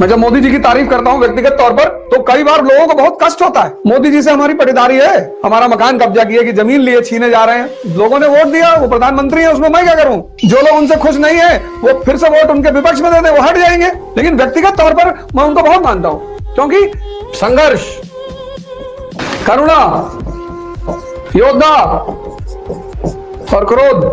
मैं जब मोदी जी की तारीफ़ करता हूँ व्यक्तिगत तौर पर तो कई बार लोगों को बहुत कष्ट होता है। मोदी जी से हमारी पटीदारी है। हमारा मकान कब्जा किए कि ज़मीन लिए, छीने जा रहे हैं। लोगों ने वोट दिया, वो प्रधानमंत्री है, उसमें मैं क्या करूँ? जो लोग उनसे खुश नहीं है, वो फिर से वोट उनके विपक्ष में दे दे, वो हट जाएँगे। लेकिन व्यक्तिगत तौर पर मैं उनको बहुत मानता हूँ, क्योंकि संघर्ष, करुणा, योद्धा और क्रोध